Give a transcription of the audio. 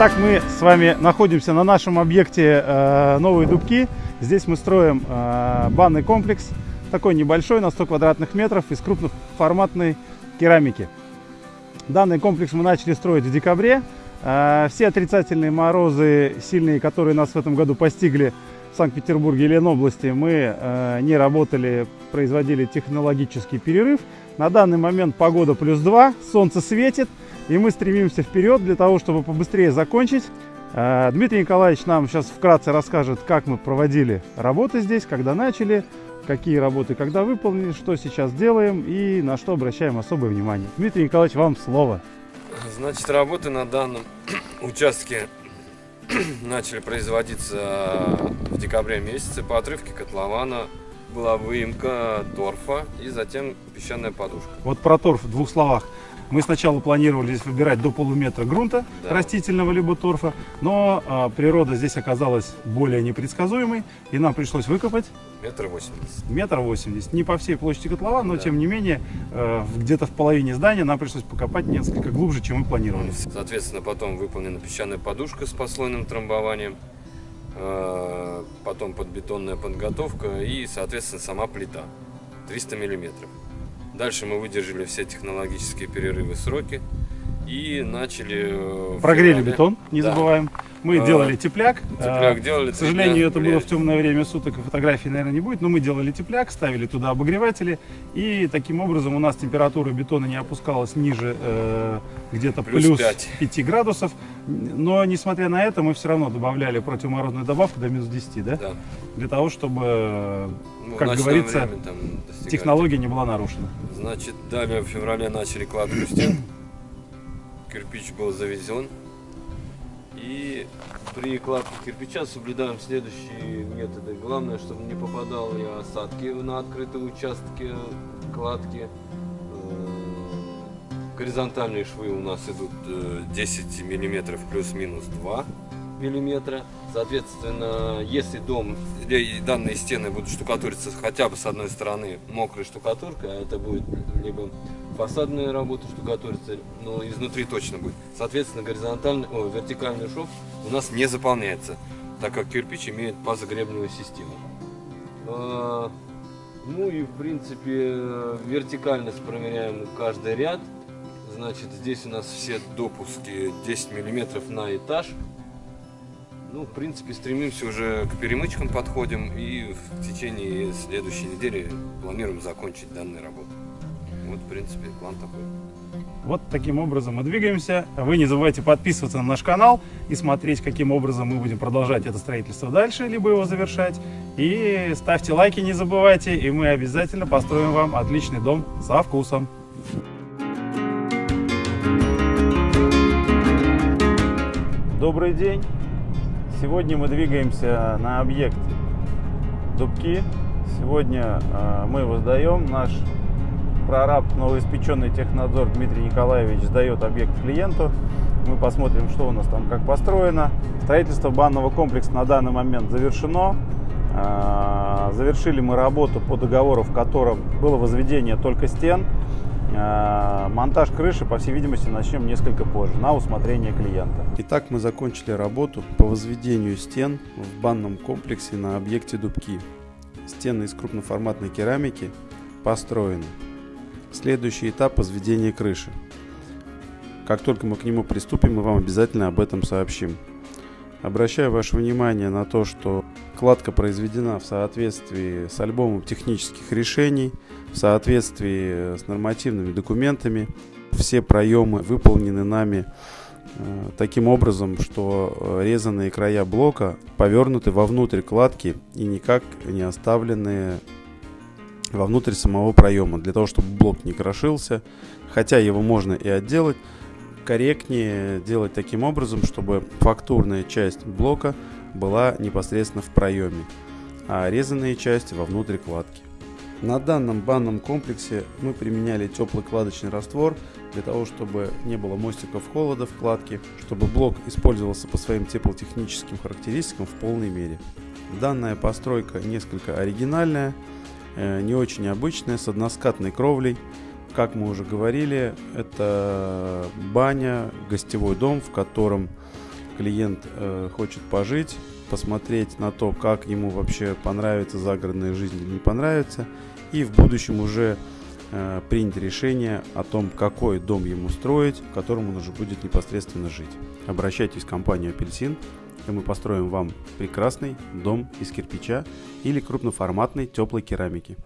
Итак, мы с вами находимся на нашем объекте э, Новые Дубки. Здесь мы строим э, банный комплекс, такой небольшой, на 100 квадратных метров, из крупноформатной керамики. Данный комплекс мы начали строить в декабре. Э, все отрицательные морозы, сильные, которые нас в этом году постигли в Санкт-Петербурге и Ленобласти, мы э, не работали, производили технологический перерыв. На данный момент погода плюс 2, солнце светит. И мы стремимся вперед для того, чтобы побыстрее закончить. Э, Дмитрий Николаевич нам сейчас вкратце расскажет, как мы проводили работы здесь, когда начали, какие работы когда выполнили, что сейчас делаем и на что обращаем особое внимание. Дмитрий Николаевич, вам слово. Значит, работы на данном участке начали производиться в декабре месяце. По отрывке котлована была выемка торфа и затем песчаная подушка. Вот про торф в двух словах. Мы сначала планировали здесь выбирать до полуметра грунта Да. растительного либо торфа, но а, природа здесь оказалась более непредсказуемой, и нам пришлось выкопать Метр восемьдесят. метр восемьдесят. Не по всей площади котлована, но Да. тем не менее э, где-то в половине здания нам пришлось покопать несколько глубже, чем мы планировали. Соответственно, потом выполнена песчаная подушка с послойным трамбованием. э, Потом подбетонная подготовка и, соответственно, сама плита. 300 миллиметров. Дальше мы выдержали все технологические перерывы, сроки. И начали... э, Прогрели феврале- бетон, не Да. забываем. Мы А, делали тепляк. Тепляк А, делали. К сожалению, дня это грели. было в темное время суток, и фотографий, наверное, не будет, но мы делали тепляк, ставили туда обогреватели, и таким образом у нас температура бетона не опускалась ниже э, где-то Плюс плюс, пять. 5 градусов. Но, несмотря на это, мы все равно добавляли противоморозную добавку до минус 10, да? Да. Для того, чтобы Ну, Как говорится, технология не была нарушена. Значит, далее в феврале начали кладку стен. Кирпич был завезен. И при кладке кирпича соблюдаем следующие методы. Главное, чтобы не попадали осадки на открытые участки кладки. Э, Горизонтальные швы у нас идут э, 10 миллиметров плюс-минус 2 миллиметра. Соответственно, если дом данные стены будут штукатуриться хотя бы с одной стороны мокрой штукатуркой, а это будет либо фасадная работа штукатурится, но изнутри точно будет. Соответственно, горизонтальный, о, вертикальный шов у нас не заполняется, так как кирпич имеет пазогребневую систему. А, Ну и в принципе вертикальность проверяем каждый ряд. Значит, здесь у нас все допуски 10 миллиметров на этаж. Ну, в принципе, стремимся уже к перемычкам подходим и в течение следующей недели планируем закончить данные работы. Вот, в принципе, план такой. Вот таким образом мы двигаемся. Вы не забывайте подписываться на наш канал и смотреть, каким образом мы будем продолжать это строительство дальше, либо его завершать. И ставьте лайки, не забывайте, и мы обязательно построим вам отличный дом со вкусом. Добрый день! Сегодня мы двигаемся на объект Дубки. Сегодня э, мы его сдаем. Наш прораб, новоиспеченный технадзор Дмитрий Николаевич сдает объект клиенту. Мы посмотрим, что у нас там, как построено. Строительство банного комплекса на данный момент завершено. Э, Завершили мы работу по договору, в котором было возведение только стен. Э, Монтаж крыши, по всей видимости, начнем несколько позже, на усмотрение клиента. Итак, мы закончили работу по возведению стен в банном комплексе на объекте Дубки. Стены из крупноформатной керамики построены. Следующий этап возведения крыши. Как только мы к нему приступим, мы вам обязательно об этом сообщим. Обращаю ваше внимание на то, что кладка произведена в соответствии с альбомом технических решений, в соответствии с нормативными документами. Все проемы выполнены нами э, таким образом, что э, резанные края блока повернуты вовнутрь кладки и никак не оставлены вовнутрь самого проема, для того, чтобы блок не крошился, хотя его можно и отделать, корректнее делать таким образом, чтобы фактурная часть блока была непосредственно в проеме, а резанные части вовнутрь кладки. На данном банном комплексе мы применяли теплый кладочный раствор для того, чтобы не было мостиков холода в кладке, чтобы блок использовался по своим теплотехническим характеристикам в полной мере. Данная постройка несколько оригинальная, не очень обычная, с односкатной кровлей. Как мы уже говорили, это баня, гостевой дом, в котором клиент э, хочет пожить, посмотреть на то, как ему вообще понравится загородная жизнь или не понравится, и в будущем уже э, принять решение о том, какой дом ему строить, в котором он уже будет непосредственно жить. Обращайтесь в компанию «Апельсин», и мы построим вам прекрасный дом из кирпича или крупноформатной теплой керамики.